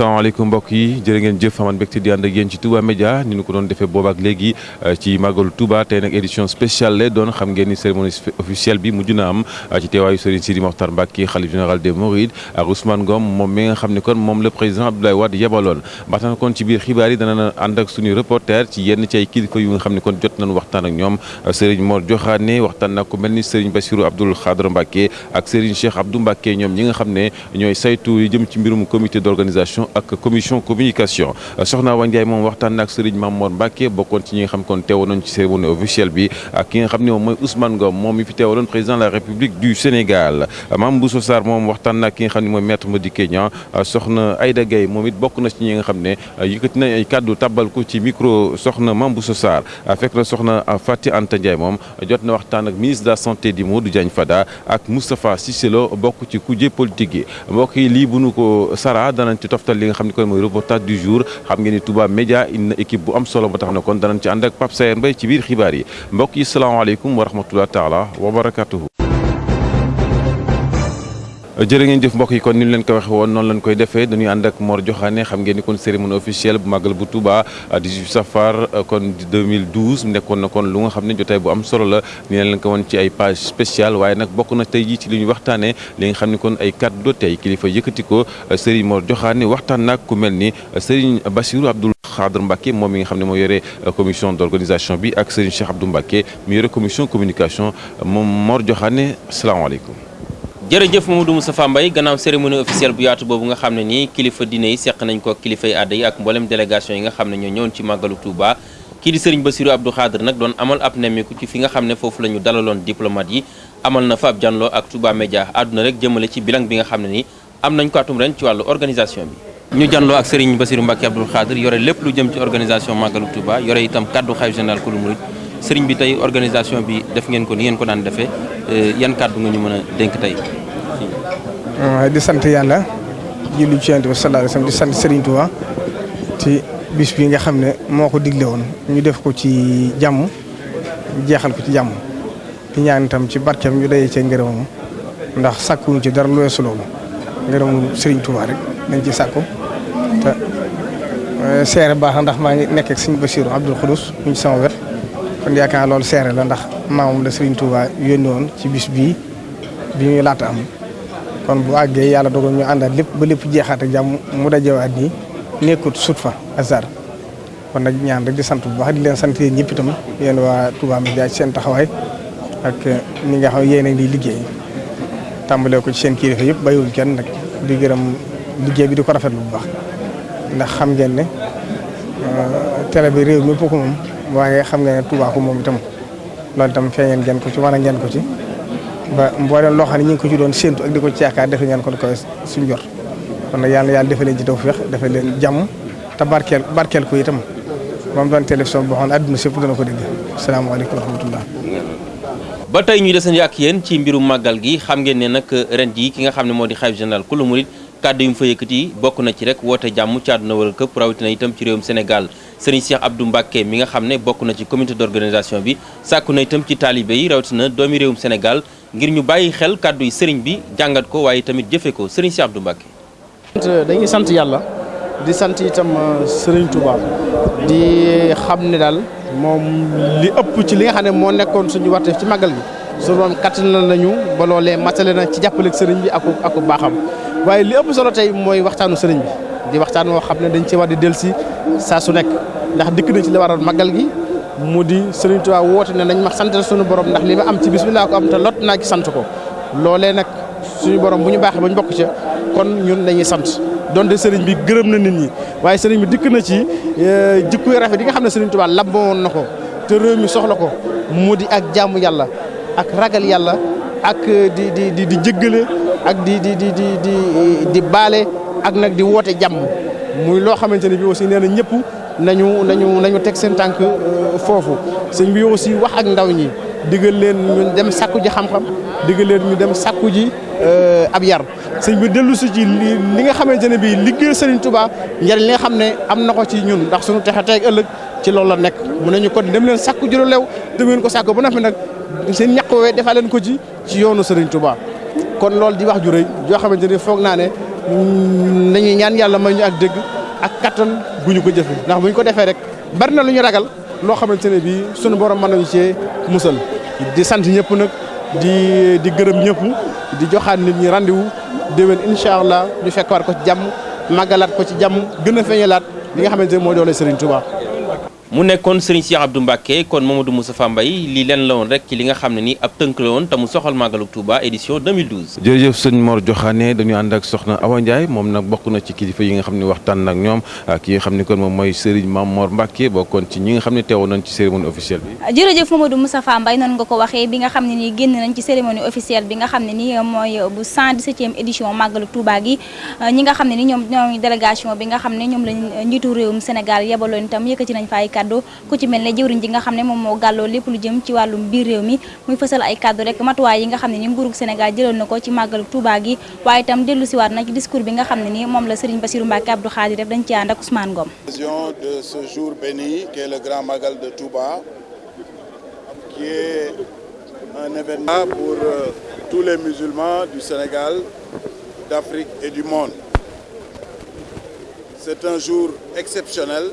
salaamaaleykum mbokk yi jërë ngeen jëf aman ci ci nag édition spéciale lay doon xam ngeen ni cérémonie officielle bi mujj na am ci teewaayu Serigne Sidi Mokhtar Mbacké xalif général des Mourides ak Ousmane Ngom le président Abdoulaye Wade yebaloon. Ba tax na kon ci biir xibaar yi dana ak suñuy reporter ci yenn ci ay kilifa yu nga xam ne kon jot nañu waxtaan ak ñoom Serigne Mor Diokhane waxtaan ci comité d'organisation ak commission communication. Soxna Awa Ndiaye moom waxtaan na ak Serigne Mamour Mbacké bokkoon ci ñi nga xam kon teewoon ci cérémonie officielle bi ak ki nga xam ne Ousmane Ngom moom fi teewaloon président de la République du Sénégal. Mame Bousso Sarr moom waxtaan ak ki nga xam ne maître Madické Niang soxna Aïda Gueye moom it bokk na ci ñi nga xam ne yëkkati ay kàddu tabbal ko ci micro soxna Mame Bousso Sarr. Fekk na soxna Fati Anta Ndiaye moom jot na waxtaan ak ministre de la santé di Modou Diagne Fada ak Moustapha Cissé Lo bokk ci kujje politique yi. Mbokk yi lii bu nu ko sara danañ ci toftal li nga xam ne kon mooy reportage du jour. Xam ngeen ni Touba Média na équipe bu am solo ba tax na kon danañ ci ànd ak Pape Sayer Mbaye ci biir xibaar yi. Mbokk yi salaamaaleykum wa rahmatulah taala wa barakatuhu jërë ngeen jëf mbokk yi kon ni ñu leen ko waxe woon noonu lañ koy defee dañuy ànd ak Mor Diokhane xam ngeen ni kon cérémonie officielle bu màggal bu Touba 18 safar kon 2012 nekkoon na kon lu nga xam ne jotaay bu am solo la ni leen ko woon ci ay page spéciale waaye nag bokk na tey jii ci li ñu waxtaanee li nga xam ne kon ay kàddu tey kilifa yëkkati ko Serigne Mor Diokhane waxtaan nag ku mel ni Serigne Bassirou Abdoul Khadre Mbacké moom mi nga xam moo yore commission d'organisation bi ak Serigne Cheikh Abdou Mbacké mi yore commission communication moom Mor Diokhane asalaamaaleykum jërëjëf Mamadou Moustapha Mbaye gannaaw cérémonie officielle bu yaatu boobu nga xam ne nii kilifa diine yi seq nañ ko kilifa àdda yi ak mboolem délégation yi nga xam ne ñoo ñëwoon ci màggalu Touba. Kii di Serigne Bassirou Abdou Khadre nag doon amal ab nemmiku ci fi nga xam ne foofu la ñu dalaloon diplomate yi. Amal na fa ab janloo ak Touba Média. Àdduna rek jëmale ci bilan bi nga xam ne nii am nañ ko atum ren ci wàllu organisation bi. Ñu janloo ak Serigne Bassirou Mbacké Abdou Khadre yore lépp lu jëm ci organisation màggalu Touba yore itam kaddu xalifa général kulu Serigne bi tey organisation bi def ngeen ko ni ngeen ko daan defee yan kàddu nga ñu mën a dénk tey? Di sant yàlla julli ci Yonent bi sallallahu alayhi di sant Serigne Touba ci bis bi nga xam ne moo ko digle woon. Ñu def ko ci jàmm jeexal ko ci jàmm. Di ñaan itam ci barkeem ñu dayee cee ngërëmam ndax sàkkuñu ci dara lu weesu loolu. Ngërëmu Serigne Touba rek dañ ci sàkku. Te seere baax ndax maa ngi nekk ak Serigne Bassirou Abdoul Khoudous ci sama wet. Kon yaakaar loolu seere la ndax maamam la Serigne Touba yónni woon ci bis bii bi ñuy laata am. Kon bu àggee yàlla dogal ñu àndaat lépp ba lépp jeexaat ak jàmm mu dajewaat nii nekkut sut fa hasard. Kon nag ñaan rek di sant bu baax di leen sant yéen ñëpp itam yéen waa Touba Média ci seen taxawaay ak ñi nga xam yéen a ngi liggéey. Tàmbalee ko ci seen kilifa yëpp bàyyiwuñ kenn nag di gërëm liggéey bi di ko rafetlu bu baax. Ndax xam ngeen ne télé bi réew mi ko moom waaye xam ngeen ne Touba ko moom itam loolu itam feeñeen ngeen ko ci a ngeen ko ci. ba mboolem loo xam ne ñu ko ci doon séentu ak di ko ci yaakaar defe ngeen ko koy suñ kon nag yàlla yàlla ci tawfeex defal leen jàmm te barkeel barkeel ko itam moom doon télévision boo xam ne àdduna sépp dana ko dégg asalaamaaleykum wa rahmatullah ba tey ñu desandi ak yéen ci mbirum màggal gi xam ngeen ne nag ren jii ki nga xam ne moo di xalif général kulu murid kàddu yu mu fa yëkkati bokk na ci rek woote jàmm ci àdduna wala këpp rawatina itam ci réewum Sénégal. Serigne Cheikh Abdou Mbacké mi nga xam ne bokk na ci comité d'organisation bi sàkku na itam ci taalibe yi rawatina doomi réewum Sénégal ngir ñu bàyyi xel kàddu yi sëriñ bi jàngat ko waaye tamit jëfe ko. Sëriñ Cheikh Abdou Mbacké. Dañuy sant yàlla di sant itam sëriñ Touba. Di xam ne daal moom li ëpp ci li nga xam ne moo nekkoon suñu warteef ci màggal gi. Su moom kattanal nañu ba loolee matale na ci jàppaleeg sëriñ bi ak ak baaxam. Waaye li ëpp solo tey mooy waxtaanu sëriñ bi di waxtaan woo xam ne dañ ci war di dellusi saa su nekk. Ndax dikk na ci li waral màggal gi mu di Serigne Touba woote ne nañ ma sant suñu borom ndax li ma am ci bis bi ko am te lot naa ci sant ko. Loolee nag suñu borom bu ñu baaxee ba ñu bokk ca kon ñun dañuy sant. Donte Serigne bi gërëm na nit ñi waaye sëriñ bi dikk na ci jikko yu rafet yi nga xam ne Serigne Touba lamboon na ko te réew mi soxla ko mu di ak jaamu yàlla ak ragal yàlla ak di di di di jëggale ak di di di di di di baale ak nag di woote jàmm. Muy loo xamante ne bi aussi nee na ñëpp nañu nañu nañu teg seen tànk foofu. Sëñ bi aussi wax ak ndaw ñi digal leen dem sakku ji xam-xam digal leen ñu dem sakku ji ab yar. Sëñ bi dellu si ci li nga xamante ne bii liggéey Serigne Touba njariñ li nga xam ne am na ko ci ñun ndax suñu texe tey ëllëg ci loolu la nekk. Mu ne ñu ko dem leen sakku ji lu lew te ngeen ko sakku ba noppi nag seen ñaq wee defaa leen ko ci ci yoonu Serigne Touba. Kon loolu di wax ju rëy joo xamante ne foog naa ne nañuy ñaan yàlla may ñu ak dégg ak kattan bu ñu ko jëfe. Ndax bu ñu ko defee rek bari na lu ñu ragal loo xamante ne bii sunu borom mën nañu cee musal. Di sant ñëpp nag di di gërëm ñëpp di joxaat nit ñi rendez-vous déwén incha allah ñu fekk ko ci jàmm màggalaat ko ci jàmm gën a feeñalaat li nga xamante ne moo doole Serigne Touba. Mu nekkoon Serigne Cheikh Abdou Mbacké kon Mamadou Moustapha Mbaye lii leen la woon rek ci li nga xam ne ni ab tënk la woon te mu soxal màggalu Touba édition 2012. jërëjëf sëñ Mor Joxaane dañu ànd ak soxna Awa Ndiaye moom nag bokk na ci kilifa yi nga xam ne waxtaan nag ñoom ki nga xam ne kon moom mooy Serigne Mame Mor Mbacké bokkoon ci ñi nga xam ne teewoon nañ ci cérémonie officielle bi. jërëjëf Mamadou Moustapha Mbaye noonu nga ko waxee bi nga xam ne nii génn nañ ci cérémonie officielle bi nga xam ne ni mooy bu 117e édition màggalu Touba gi ñi nga xam ne ni ñoom ñoom délégation bi nga xam ne ñoom lañ njiitu réewum Sénégal yebaloon itam yëkkati nañ fa ay de ce jour béni qui est le grand magal de Touba qui est un événement pour euh, tous les musulmans du Sénégal d'Afrique et du monde. C'est un jour exceptionnel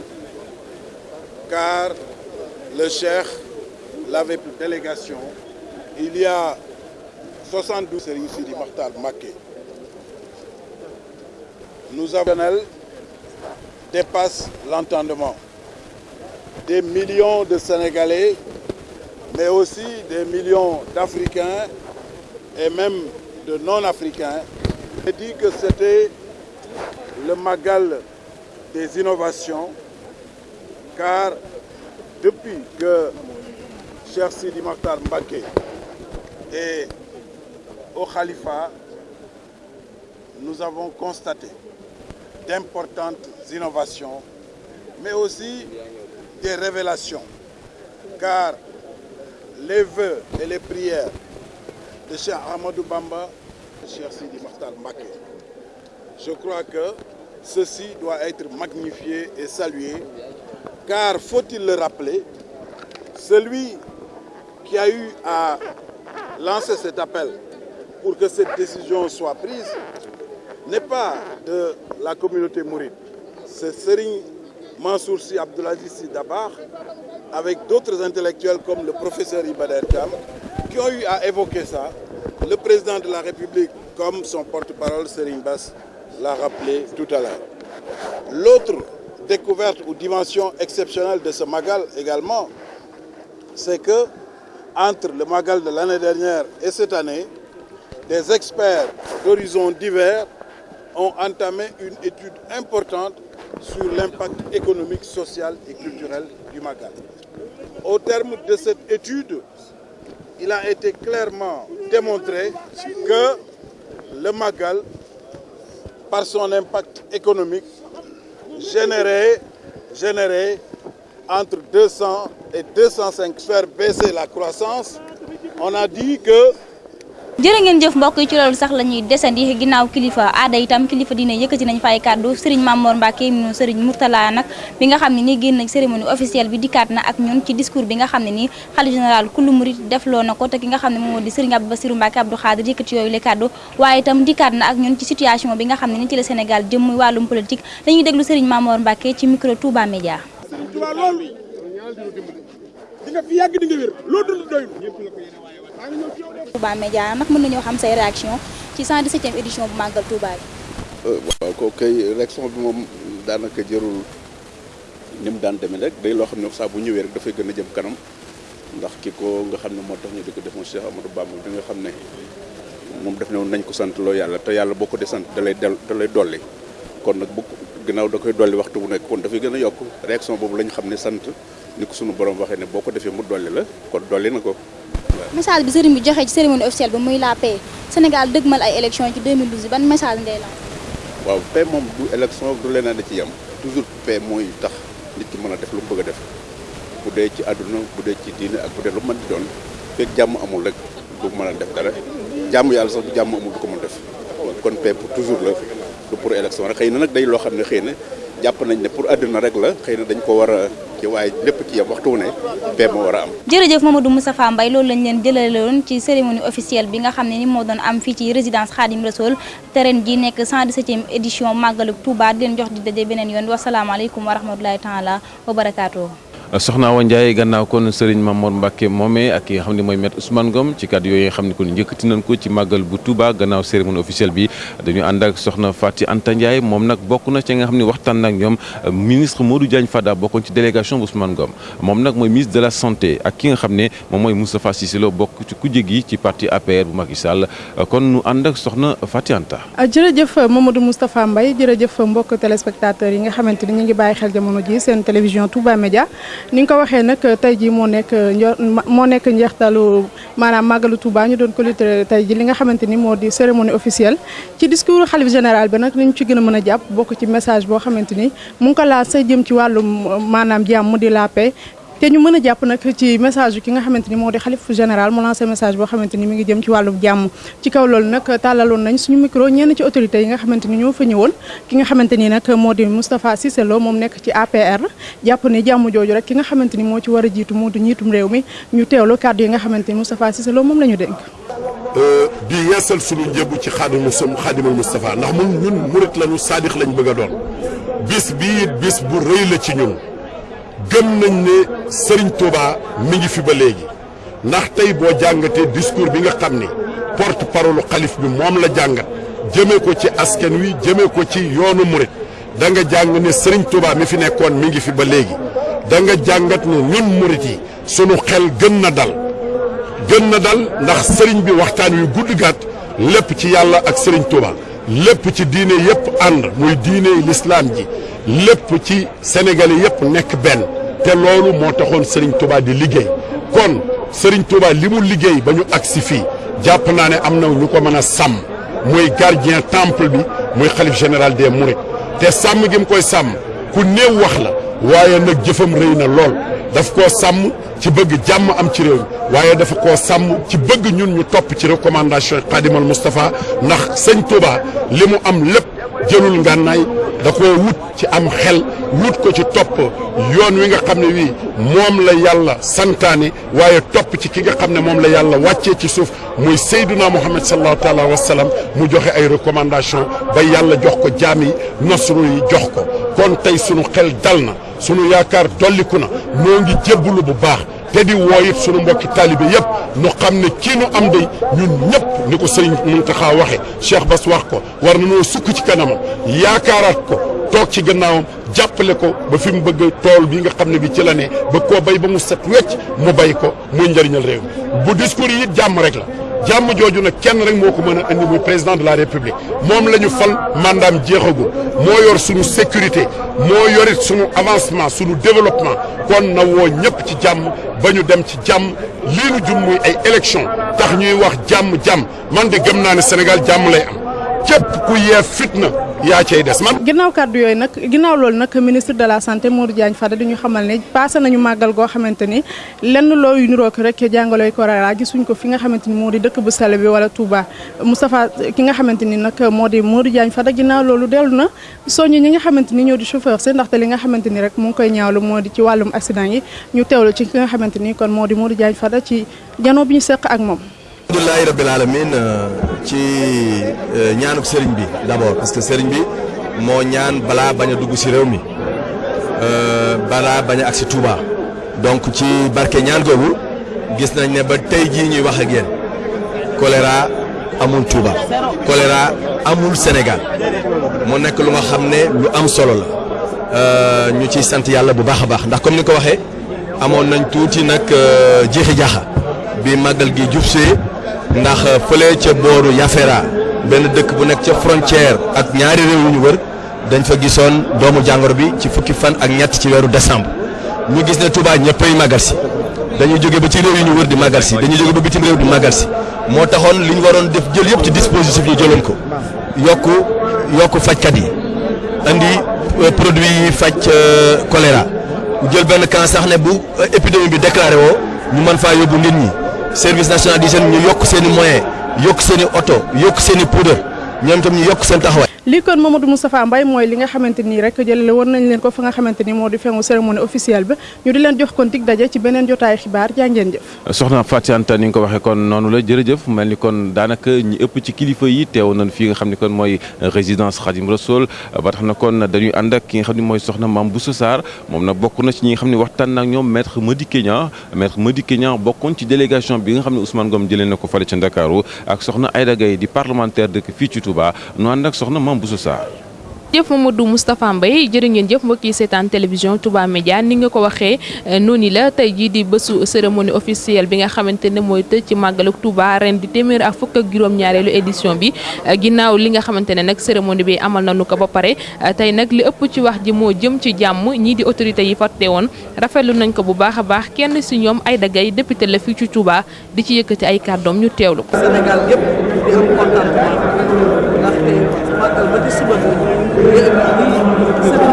car le cheikh l'avait pour délégation. Il y a 72 Serigne Sidi Makhtar Mbacké. Nous avons dépasse l'entendement des millions de Sénégalais mais aussi des millions d'Africains et même de non-africains. J'ai dit que c'était le magal des innovations car depuis que Cheikh Sidi Makhtar Mbacké est au Khalifa, nous avons constaté d'importantes innovations, mais aussi des révélations, car les vœux et les prières de Cheikh Ahmadou Bamba, de Cheikh Sidi Makhtar Mbacké, je crois que ceci doit être magnifié et salué car faut-il le rappeler celui qui a eu à lancer cet appel pour que cette décision soit prise n'est pas de la communauté mouride. C'est Serigne Mansour Sy Abdoul Aziz Sy Dabakh avec d'autres intellectuels comme le professeur Iba Der Thiam qui ont eu à évoquer ça. Le président de la République comme son porte-parole Serigne Bass l'a rappelé tout à l'heure. L'autre découverte ou dimension exceptionnelle de ce Magal également, c'est que entre le Magal de l'année dernière et cette année, des experts d'horizons divers ont entamé une étude importante sur l'impact économique, social et culturel du Magal. Au terme de cette étude, il a été clairement démontré que le Magal, par son impact économique, générer, générer entre 200 et 205 faire baisser la croissance. On a dit que jërë ngeen jëf mbokk yi ci loolu sax la ñuy desandi ginnaaw kilifa aada itam kilifa diine yëkkati nañ fa ay kàddu. Serigne Mamor Mbacké mu Serigne Mourtala nag bi nga xam ne nii génn nañ cérémonie officielle bi dikkaat na ak ñun ci discours bi nga xam ne nii xalifa général kullu murid defloo na ko te ki nga xam ne moom moo di Serigne Abdou Bassirou Abdou Khadir yëkkati yooyu le kàddu. Waaye itam dikkaat na ak ñun ci situation bi nga xam ne nii ci la Sénégal jëm muy wàllum politique. Dañuy déglu Serigne Mamor Mbacké ci micro Touba Média. Di nga fi yàgg di nga wér loo dund doyul Touba Média nag mën nañoo xam say réaction ci 117e édition bu màggal Touba bi. waaw ko kay réaction bi moom daanaka jërul ni daan demee rek. Day loo xam ne saa bu ñëwee rek dafay gën a jëm kanam. Ndax ki ko nga xam ne moo tax ñu di ko defoon Cheikh Amadou bi nga xam ne moom def ne woon nañ ko sant loo yàlla te yàlla boo ko dee sant da del da lay dolli. Kon nag bu ginnaaw da koy dolli waxtu bu nekk kon dafay gën a yokk. Réaction boobu la ñu xam ne sant ni ko sunu borom waxee ne boo ko defee mu dolli la kon dolli na ko. message bi sëriñ bi joxe ci cérémonie officielle bi muy la paix. Sénégal dëgmal ay élections ci 2012 ban message ngay la waaw paix moom du élection du leneen da ci yem. Toujours paix mooy tax nit ki mën a def lu mu bëgg a def. Bu dee ci àdduna bu dee ci diine ak bu dee lu mën di doon fekk jàmm amul rek du mën a def dara. Jàmm yàlla sax bu jàmm amul du ko mën def. Kon paix pour toujours la du pour élection rek. Xëy na nag day loo xam ne xëy na jàpp nañ ne pour àdduna rek la xëy na dañ ko war a ci waaye lépp ci yem waxtu ne paix moo a am. jërëjëf Mamadou Moustapha Mbaye leen jëlaloon ci cérémonie officielle bi nga xam ne ni moo doon am fii ci résidence Khadim Rassoul te ren ji nekk 117e édition màggalu Touba di leen jox di daje beneen yoon wasalaamaaleykum wa rahmatulahi taala wa barakaatu. Soxna Awa Ndiaye gannaaw kon Serigne Mamour Mbacke moomee ak ki nga xam Ousmane Ngom ci kàddu yooyu nga kon njëkkati nañ ko ci màggal bu Touba gannaaw cérémonie officielle bi dañu ànd ak soxna Fati Anta Ndiaye moom nag bokk na ci nga xam ne waxtaan ñoom ministre Modou Diagne Fada bokkoon ci délégation bu Ousmane Ngom. Moom nag mooy ministre de la santé ak ki nga xam ne moom mooy Moustapha Cissé Lo bokk ci kujje gi ci parti APR bu Macky Sall. Kon nu ànd ak soxna Fati Anta. jërëjëf Mamadou Moustapha Mbaye jërëjëf mbokk téléspectateurs yi nga xamante ni ñu ngi bàyyi xel jamono ji seen télévision Touba Média ni nga ko waxee nag tey jii moo nekk moo nekk njeextalu maanaam màggalu Touba ñu doon ko lutter tey ji li nga xamante ni di cérémonie officielle. Ci discours xalif général bi nag ñu ci gën a mën a ci message boo xamante ni mu ngi ko sa jëm ci jàmm di la paix te ñu mën a jàpp nag ci message ki nga xamante ni moo di xalif général mu lancé message boo xamante ni mi ngi jëm ci wàllum jàmm. ci kaw loolu nag tàllaloon nañ suñu micro ñenn ci autorités yi nga xamante ni ñoo fa ñëwoon. ki nga xamante ni nag moo di Moustapha Cissé Lo moom nekk ci APR jàpp ni jàmm jooju rek ki nga xamante ni moo ci war a jiitu moo di njiitum réew mi. ñu teewlu kàddu yi nga xamante ni Moustapha Cissé Lo moom la ñu dénk. Di yeesal suñu njëbu ci xaadimu xaadimal Moustapha ndax ñun murit lañu saadix lañ bëgg doon. Bis bii bis bu rëy la ci ñun gëm nañ ne Serigne Touba mi ngi fi ba léegi. ndax tey boo jàngatee discours bi nga xam ni porte parole xalif bi moom la jàngat jëmee ko ci askan wi jëmee ko ci yoonu murit da nga jàng ne Serigne Touba mi fi nekkoon mi ngi fi ba léegi. da nga jàngat ne ñun murit yi sunu xel gën na dal. gën na dal ndax Serigne bi waxtaan wi gudd gàtt lépp ci yàlla ak Serigne Touba. lépp ci diine yépp ànd muy diine lislaam ji. lépp ci Sénégalais yépp nekk benn. Te loolu moo taxoon Serigne Touba di liggéey. kon Serigne Touba li mu liggéey ba ñu agsi fii jàpp naa ne am na ñu a gardien temple bi muy xalif général des Mourides. Te sàmm gi mu koy sàmm ku néew wax la waaye nag jëfam rëy na lool. Daf koo sàmm ci bëgg jàmm am ci réew mi waaye dafa koo sàmm ci bëgg ñun ñu topp ci recommandation Khadimal Moustapha ndax sëñ Touba li am lépp jëlul ngànnaay da koo wut ci am xel wut ko ci topp yoon wi nga xam ne wii moom la yàlla santaane waaye topp ci ki nga xam ne moom la yàlla wàccee ci suuf muy Seyduna Muhammad sallallahu taala wa sallam mu joxe ay recommandation ba yàlla jox ko jaam yi nasru yi jox ko. Kon tey sunu xel dal na sunu yaakaar dolliku na moo ngi jébbalu bu baax te di wooyit sunu mbokki taalibe yëpp nu xam ne kii nu am day ñun ñëpp ni ko sëriñ Muntaxa waxe Cheikh Bass wax ko war na noo sukk ci kanamam yaakaaraat ko toog ci gannaawam jàppale ko ba fi bëgg tool bi nga xam ne bi ci la ne ba koo bay ba mu set wecc mu bay ko muy njëriñal réew bu discours yi jàmm rek la. Jàmm jooju nag kenn rek moo ko mën a muy président de la république. Moom la fal mandaam jeexagul. Moo yor suñu sécurité moo yorit suñu avancement suñu développement. Kon na woo ñëpp ci jàmm ba ñu dem ci jàmm. Lii nu jum muy ay élection. Tax ñuy wax jàmm jàmm man de gëm naa ne Sénégal jàmm lay am. Képp ku yee fitna yaa cay des man. ginnaaw kàddu yooyu nag ginnaaw loolu nag ministre de la santé Modou Diagne Fada di ñu xamal ne passé nañu màggal goo xamante ni lenn looyu niroog rek jàngaloy korara gisuñ ko fi nga xamante ni moo di dëkk bu sell bi wala Touba Moustapha ki nga xamante ni nag moo di Modou Diagne Fada ginnaaw loolu dellu na soññi ñi nga xamante ni ñoo di chauffeur si ndaxte li nga xamante ni rek mu ngi koy ñaawlu moo di ci wàllum accident yi ñu teewlu ci ki nga xamante ni kon moo di Modou Diagne Fada ci janoo bi ñu seq ak moom. Alhamdulilahi rabbil alamin ci ñaanuk sëriñ bi d'abord parce que sëriñ bi moo ñaan balaa bañ a dugg si réew mi balaa bañ a agsi Touba. Donc ci barke ñaan gis nañ ne ba tey jii ñuy wax ak yéen choléra amul Touba choléra amul Sénégal. Mu nekk lu nga xam ne lu am solo la. Ñu ciy sant yàlla bu baax a baax. Ndax comme ni ko waxee amoon nañ nag jeexi jaaxa bi màggal gi ndax fële ca booru Yafera benn dëkk bu nekk ca frontière ak ñaari réew yu ñu wër dañ fa gisoon doomu jàngoro bi ci fukki fan ak ñett ci weeru décembre. Ñu gis ne Touba ñëppay màggal si. Jóge ba ci réew yu ñu wër di màggal si dañuy jóge ba bitim réew di màggal moo taxoon li ñu waroon def jël yëpp ci dispositif ñu jëloon ko. Yokku yokku fajkat yi. Andi produit yi faj choléra. Jël benn camp ne bu épidémie bi déclaré woo ñu mën faa yóbbu nit ñi. Service national d'hygiène ñu yokk seeni moyens yokk seeni oto yokk seeni poudre ñoom itam ñu yokk seen taxawaay. Lii kon Mamadou Moustapha Mbaye mooy li nga xamante nii rek jëlale woon nañ leen ko fa nga xamante ni moo di fengu cérémonie officielle bi ñu di leen jox kon dig daje ci beneen jotaay xibaar jaa ngeen jëf soxna Fatou Anta ni nga ko waxee kon noonu la jërëjëf mel ni kon daanaka ñi ëpp ci kilifa yi teew nañ fii nga xam ne kon mooy résidence Khadim Rassoul ba tax na kon dañuy ànd ak ki nga xam ne mooy soxna Mame Bousso Sarr moom nag bokk na ci ñi nga xam ne waxtaan na ak ñoom maître Madické Niang maître Madické Niang bokkoon ci délégation bi nga xam ne Ousmane Ngom jëlee na ko fale ca Ndakaaru ak soxna Aïda Gaye di parlementaire dëkk fii ci Touba nu ànd ak soxna Mame Bousso Sarr. Jëf Mamadou Moustapha Mbaye jërë ngeen jëf mbokk yi seetaan télévision Touba Média. Ni nga ko waxee noonu la tey jii di bésu cérémonie officielle bi nga xamante ne mooy tëj ci màggaluk Touba ren di téeméer ak fukk ak juróom-ñaareelu édition bi. Ginnaaw li nga xamante ne nag cérémonie bi amal nañu ko ba pare tey nag li ëpp ci wax ji moo jëm ci jàmm. Ñii di autorités yi fa woon rafetlu nañ ko bu baax a baax. Kenn si ñoom ay Gaye député la fii ci Touba di ci yëkkati ay kàddoom ñu teewlu ko. Sénégal yëpp di am contentement. Ndaxte màggal ba ci suba sëriñ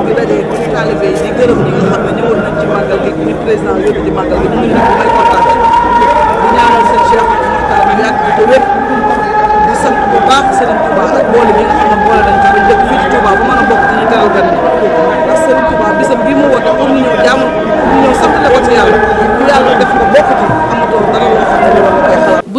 bi daje ci taalibe yi di nga xam ne ñëwoon nañ ci màggal gi muy président yóbbu ci màggal gi ñu ngi di kontaan di ñaanal seen Cheikh Mokhtar bi bi te wér di sant bu baax Serigne Touba ak boole bi nga xam ne boole nañ ci ba njëkk fii ci Touba ba mën a bokk ci ñu teral gan ndax Serigne Touba mu woote pour ñu ñëw jaamu pour ñu ñëw sant la ko ci yàlla bu yàlla def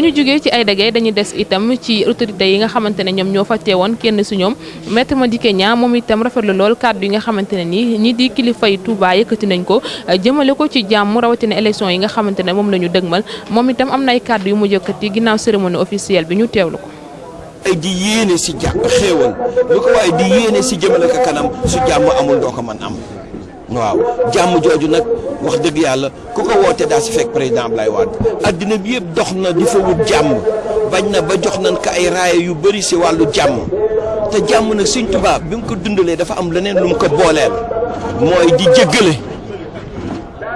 ñu jógee ci Aïda Gaye dañuy des itam ci autorité yi nga xamante ne ñoom ñoo fa teewoon kenn si ñoom maître Madické Niang moom itam rafetlu lool kàddu yi nga xamante ne nii ñi di kilifa yi Touba yëkkati nañ ko jëmale ko ci jàmm rawatina élection yi nga xamante ne moom la ñu dëgmal moom itam am na ay kàddu yu mu yëkkati ginnaaw cérémonie officielle bi ñu teewlu ko. ay di yéene si jàpp xéewal lu ko waaye di yéene si jëmale ko kanam su jàmm amul doo ko mën am waaw. Jàmm jooju nag wax dëgg yàlla ku ko woote daa si fekk président Ablaye Wade. Bi yëpp dox na di fa wut jàmm. Bañ na ba jox nañ ko ay raaya yu bëri si wàllu jàmm. Te jàmm nag Sëñ Tuubaa bi mu ko dundalee dafa am leneen lu mu ko booleel. Mooy di jéggale.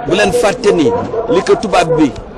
Bu leen fàtte ni li ko bi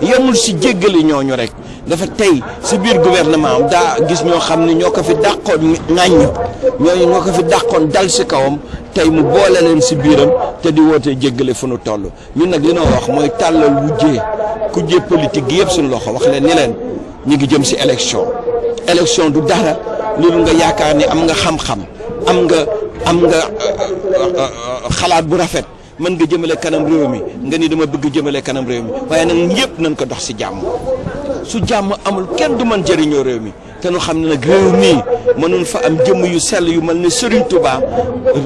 yemul si jéggale ñooñu rek. Dafa tey si biir gouvernement daa gis ñoo xam ne ko fi dàqoon ŋàññ ñooñu ñoo ko fi dàqoon dal si kawam. Tey mu boole leen si biiram te di woote jéggale fu nu toll. Ñun nag li wax mooy tàllal wujjee kujjee politique gi yëpp suñu loxo wax leen ni leen ñu ngi jëm si élection. Élection du dara. Loolu nga yaakaar ni am nga xam-xam am nga am nga xalaat bu rafet mën nga jëmale kanam réew mi nga ni dama bëgg jëmale kanam réew mi. Waaye nag yëpp nañ ko dox si jàmm. Su jàmm amul kenn du mën jëriñoo réew mi. Te nu xam ne nag réew mii fa am jëmm yu sell yu mel ne Serigne Touba.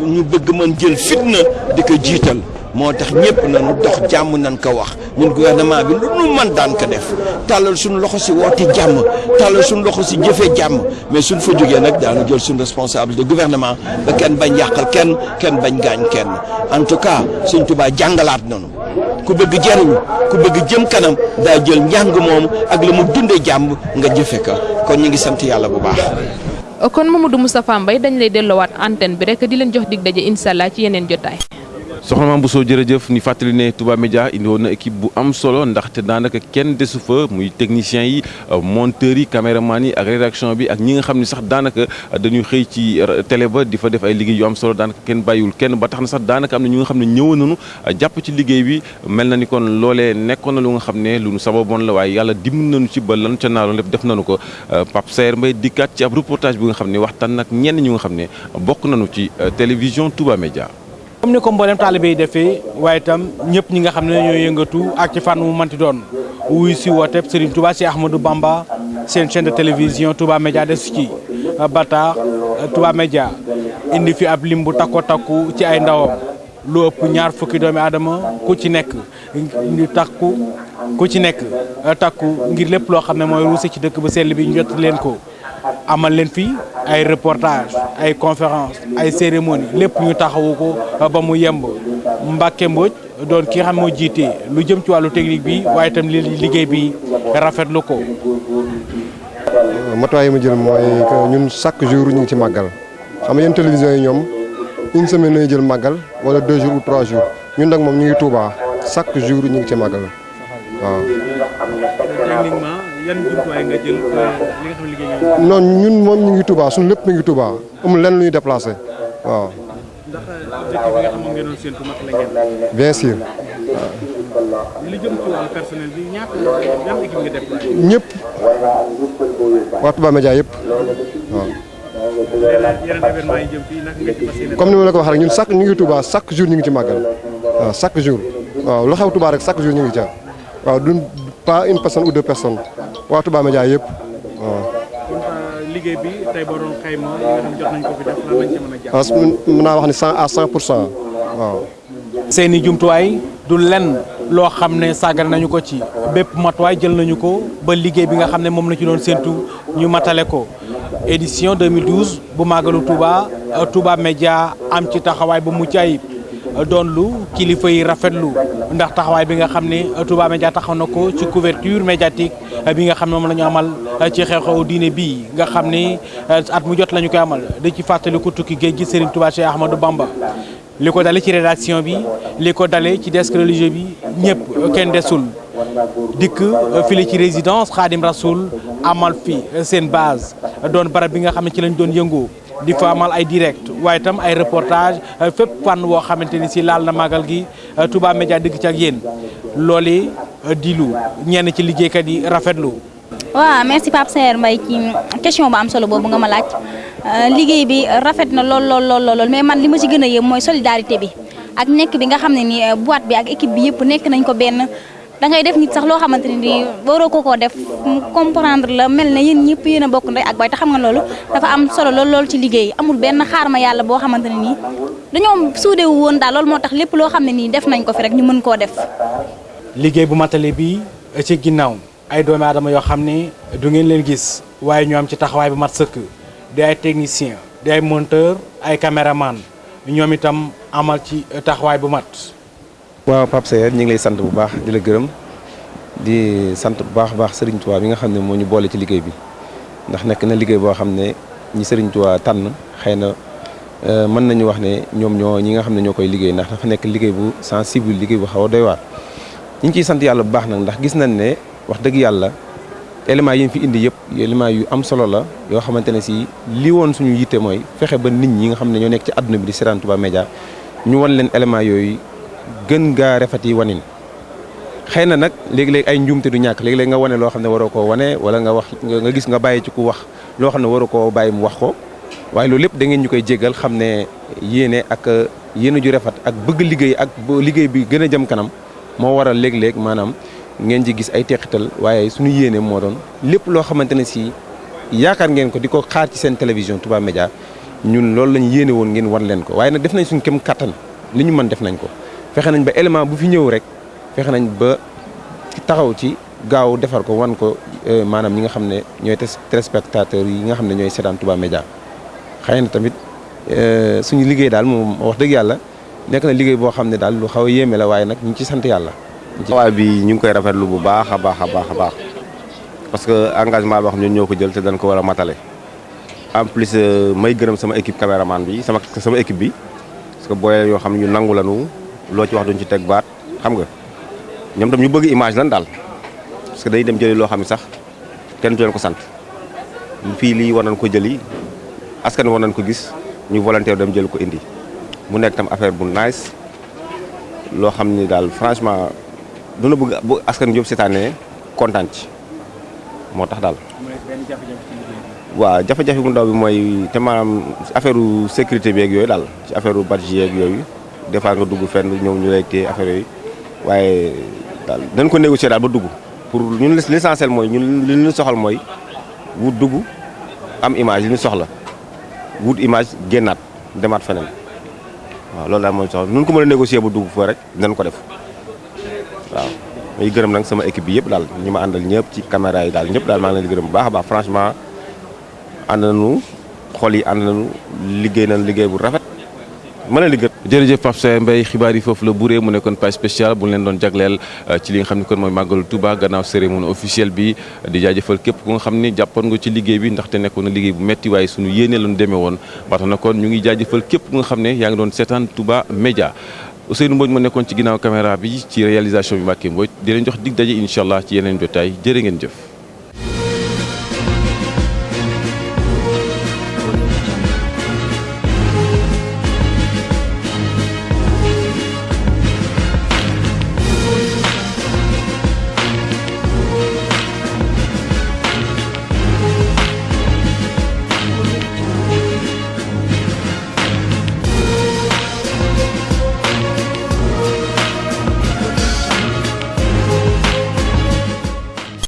Ñu bëgg mën jël fitna di ko jiital moo tax ñëpp nañu dox jàmm nañ ko wax. Ñun gouvernement bi lu nu mën daan ko def. Tàllal suñu loxo si woote jàmm. Tàllal suñu loxo si jëfee jàmm. Mais suñ fa jógee nag daanu jël suñu responsabilité de gouvernement ba kenn bañ yàqal kenn kenn bañ gaañ kenn. En tout cas Sëñ Tuubaa jàngalaat nañu ku bëgg jariñu ku bëgg jëm kanam daa jël njàng moomu ak la mu dundee jàmm nga jëfe ko. Kon ñu ngi sant yàlla bu baax. Kon Mamadou Moustapha Mbaye dañ lay delloowaat antenne bi rek di leen jox dig daje incha allah ci yeneen jotaay. Soxna Mame Bousso jërëjëf ni fàttali ne Touba Média indi woon na équipe bu am solo ndaxte daanaka kenn desu fa muy techniciens yi monteurs yi caméraman yi ak rédaction bi ak ñi nga xam ne sax daanaka dañuy xëy ci télé ba di fa def ay liggéey yu am solo daanaka kenn bàyyiwul kenn ba tax na sax daanaka am na ñu nga xam ne ñëwoon nañu jàpp ci liggéey bi mel na ni kon loolee nekkoon na lu nga xam ne lu nu sababoon la waaye yàlla dim nañu ci ba lan ca naaroon lépp def nañu ko Pape Saer Mbaye dikkaat ci ab reportage bi nga xam ne waxtaan nag ñenn ñu nga xam ne nañu ci télévision Touba Média comme ni ko mboolem taalibe yi defee waaye itam ñëpp ñi nga xam ne ñoo yëngatu ak ci fànn mu manti doon wuy si woote Serigne Touba si Ahmadou Bamba seen chaîne de télévision Touba Média des ci ba tax Touba Média indi fi ab lim bu takko takku ci ay ndawam lu ëpp ñaar fukki doomi aadama ku ci nekk ñu takku ku ci nekk takku ngir lépp loo xam ne mooy ci dëkk ba sell bi ñu jot leen ko amal leen fi ay reportage ay conférence ay cérémonie. Lépp ñu taxawu ko ba mu yemb. Mbacke Mbodj doon ki nga xam moo jiite lu jëm ci wàllu technique bi waaye itam li liggéey bi rafetlu ko. matuwaay yi ma jël mooy que ñun chaque jour ñu ngi ci màggal. Xam nga yéen télévision yi ñoom une semaine jël màggal wala deux jours ou trois jours. Ñun nag moom ñu ngi Touba. Chaque jour ñu ngi ci màggal. Waaw. Techniquement yan jumtuwaay nga jël li nga xam ne liggéey nga. non ñun moom ñu ngi Touba suñu lépp mi ngi Touba amul lenn lu ñuy déplacé waaw. ndax objectif bi nga xam moom ngeen doon séntu mat la ngeen. bien sûr. li jëm ci wàllu personnel bi ñaata yan équipe nga déployé. ñëpp waa Touba Média yëpp waaw. comme ni ma la ko waxee rek ñun chaque ñu ngi Touba chaque jour ñu ngi ci màggal waaw chaque jour waaw lu xew Touba rek chaque jour ñu ngi ca waaw du pas une personne ou deux personnes waa Touba Média yëpp waaw. liggéey bi tey boo doon xayma yi nga xam jot nañ ko fi def lan lañ ci mën a jàpp. que mën naa wax ni cent à cent pour cent waaw. seeni jumtuwaay du lenn loo xam ne sàggar nañu ko ci bépp matuwaay jël nañu ko ba liggéey bi nga xam ne moom la ci doon séntu ñu matale ko édition 2012 bu màggalu Touba Touba Média am ci taxawaay bu mucc ayib doon lu kilifa yi rafetlu ndax taxawaay bi nga xam ne Touba Média taxaw ci couverture médiatique bi nga xam ne moom amal ci xew-xewu diine nga xam at mu jot la koy amal. Di ci fàttali ko tukki géej gi Serigne Touba Cheikh Ahmadou Bamba. Li ko ci rédaction bi li ko ci desk religieux bi ñëpp kenn desul. Dikk fii ci résidence Khadim Rasoul amal fi seen base doon barab bi nga di fa amal ay direct. Waaye itam ay reportage fépp fànn woo xamante ni si laal na màggal gi Touba Média dëgg ci ak yéen. Loole di lu ñenn ci liggéeykat yi rafetlu. waaw merci Pape Saer Mbaye ci question bu am solo boobu nga ma laaj. Liggéey bi rafet na lool lool lool lool mais man li ma ci gën a yëm mooy solidarité bi. Ak nekk bi nga xam ne ni boîte bi ak équipe bi yëpp nekk nañ ko benn da ngay def nit sax loo xamante ne nii ko koo def comprendre la mel ne yéen ñëpp yéen a ak bay te xam nga loolu dafa am solo lool lool ci liggéey amul benn xaar ma yàlla boo xamante ne nii dañoo suudewu woon daal loolu moo tax lépp def nañ ko fi rek ñu mën koo def. liggéey bu matale bi ci ginnaaw ay doomi aadama yoo xam ne du ngeen leen gis waaye ñu am ci taxawaay bu mat sëkk di ay technicien di ay monteur ay caméraman ñoom itam amal ci taxawaay bu mat. Waaw Pape Saer ñu ngi lay sant bu baax di la gërëm di sant bu baax baax Serigne Touba bi nga xam ne moo ñu boole ci liggéey bi ndax nekk na liggéey boo xam ne ñi Serigne Touba tànn xëy na mën nañu wax ne ñoom ñoo ñi nga xam ne liggéey ndax dafa nekk liggéey bu sensible liggéey bu xaw a doy waar. ñu ngi ciy sant bu baax nag ndax gis nañ ne wax dëgg yàlla éléments yi ñu fi indi yëpp éléments yu am solo la yoo xamante ne si li woon suñu yitte mooy fexe ba nit ñi nga xam ne ñoo nekk ci àdduna bi di seetaan Touba Média ñu wan leen éléments yooyu gën gaa rafet wanin. Xëy na nag léegi-léegi ay njuumte du ñàkk léegi-léegi nga wane loo xam ne waroo koo wane wala nga wax nga gis nga bàyyi ci ku wax loo xam ne waroo koo bàyyi mu wax ko. Waaye loolu lépp da ngeen ñu koy jéggal xam ne yéene ak yéene ju rafet ak bëgg liggéey ak liggéey bi gën a jëm kanam moo waral léeg-léeg maanaam ngeen ci gis ay teqital waaye suñu yéene moo doon lépp loo xamante ne si yaakaar ngeen ko di ko xaar ci seen télévision Touba Média ñun loolu lañ yéene woon ngeen wan leen ko. Waaye nag def nañ suñu kem kattan li ñu mën def nañ ko fexe nañ ba élément bu fi ñëw rek fexe nañ ba taxaw ci gaaw defar ko wan ko maanaam ñi nga xam ne ñooy téléspectateurs yi nga xam ne ñooy seetaan Touba Média xëy tamit suñu liggéey daal moom wax dëgg yàlla nekk na liggéey boo xam ne daal lu xaw a yéeme la waaye nag ñu ci sant yàlla. waaye bi ñu ngi koy rafetlu bu baax a baax a baax parce que engagement boo xam ñun ñoo jël te dañ ko war a matale en plus may gërëm sama équipe caméraman bi sama sama équipe bi parce que booy yoo xam ñu nangu lanu loo ci wax duñ ci teg baat xam nga? Ñoom tam ñu bëgg image lan daal parce que day dem jëli loo xam ne sax kenn du leen ko sant. Fii lii war nañ ko jëli askan war nañ ko gis ñu volontaire dem jël ko indi. Mu nekk tam affaire bu nice loo xam ni daal franchement duna bëgg bu askan Jóob seetaanee kontaan ci. Moo tax daal. waaw jafe-jafe bu ndaw bi mooy te maanaam affaire sécurité bi ak yooyu daal ci affaire badge yeeg yooyu des fois nga dugg fenn ñëw ñu lay téye affaire yooyu. Waaye daal dañ ko négocier daal ba dugg. Pour ñun l'essentiel mooy ñun li ñu soxal mooy wut dugg am image li ñu soxla. Wut image génnaat demaat feneen. Waaw loolu daal mooy soxla. Nun ko mën a négocier ba dugg fa rek dinañ ko def. Waaw may gërëm nag sama équipe bi yëpp daal ñi ma àndal ñëpp ci caméra yi daal ñëpp daal maa ngi leen gërëm bu baax a baax. Franchement ànd nañu xol yi ànd nañu liggéey nañu liggéey bu rafet mën a liggéey. jërëjëf Pape Saer Mbaye xibaar yi foofu la buree mu nekkoon page spéciale bu leen doon jagleel ci li nga xam ne kon mooy màggalu Touba gannaaw cérémonie officielle bi di jaajëfal képp ku nga xam ni jàppoon nga ci liggéey bi ndaxte nekkoon na liggéey bu metti waaye suñu yéene lañu demee woon. Ba tax na kon ñu ngi jaajëfal képp ku nga xam ne yaa ngi doon seetaan Touba Média Ousseynou Mbodj ma nekkoon ci ginnaaw caméra bi ci réalisation bi Mbacke Mbodj. Di leen jox dig daje incha allah ci jëf